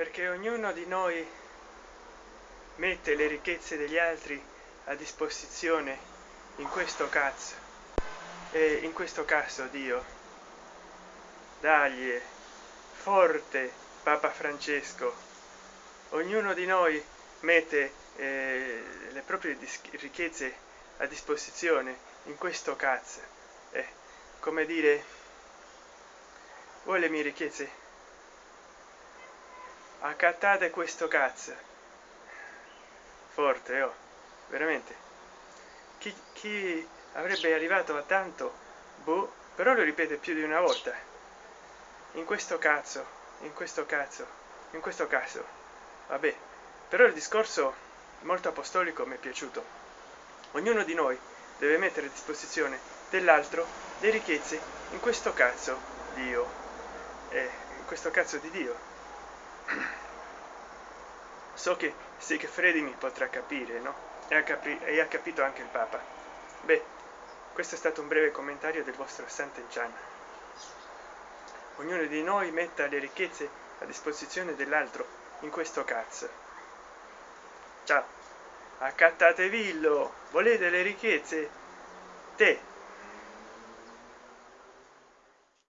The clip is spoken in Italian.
perché ognuno di noi mette le ricchezze degli altri a disposizione in questo cazzo e in questo caso dio dagli forte papa francesco. Ognuno di noi mette eh, le proprie ricchezze a disposizione in questo cazzo. Eh, come dire voi le mie ricchezze accattate questo cazzo. Forte oh veramente. Chi, chi avrebbe arrivato a tanto boh però lo ripete più di una volta. In questo cazzo in questo cazzo in questo caso. Vabbè però il discorso molto apostolico mi è piaciuto. Ognuno di noi deve mettere a disposizione dell'altro le ricchezze in questo cazzo dio. Eh, in questo cazzo di dio so che Segfredi mi potrà capire no? E ha, capi e ha capito anche il papa. Beh questo è stato un breve commentario del vostro Sant'Enchan ognuno di noi metta le ricchezze a disposizione dell'altro in questo cazzo ciao. Accattatevillo volete le ricchezze? Te